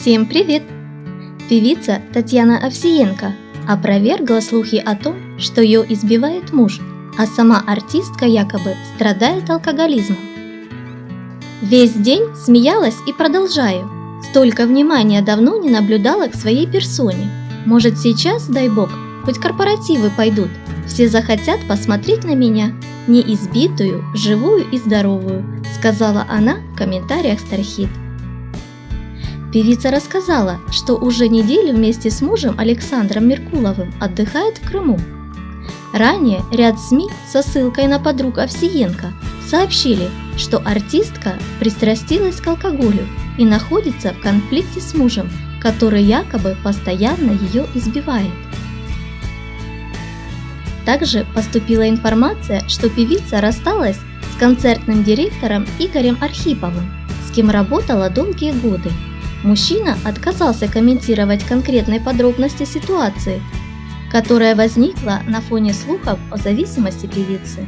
Всем привет! Певица Татьяна Овсиенко опровергла слухи о том, что ее избивает муж, а сама артистка якобы страдает алкоголизмом. Весь день смеялась и продолжаю. Столько внимания давно не наблюдала к своей персоне. Может сейчас, дай бог, хоть корпоративы пойдут, все захотят посмотреть на меня, не избитую, живую и здоровую, сказала она в комментариях Стархит. Певица рассказала, что уже неделю вместе с мужем Александром Меркуловым отдыхает в Крыму. Ранее ряд СМИ со ссылкой на подруг Овсиенко сообщили, что артистка пристрастилась к алкоголю и находится в конфликте с мужем, который якобы постоянно ее избивает. Также поступила информация, что певица рассталась с концертным директором Игорем Архиповым, с кем работала долгие годы. Мужчина отказался комментировать конкретные подробности ситуации, которая возникла на фоне слухов о зависимости певицы.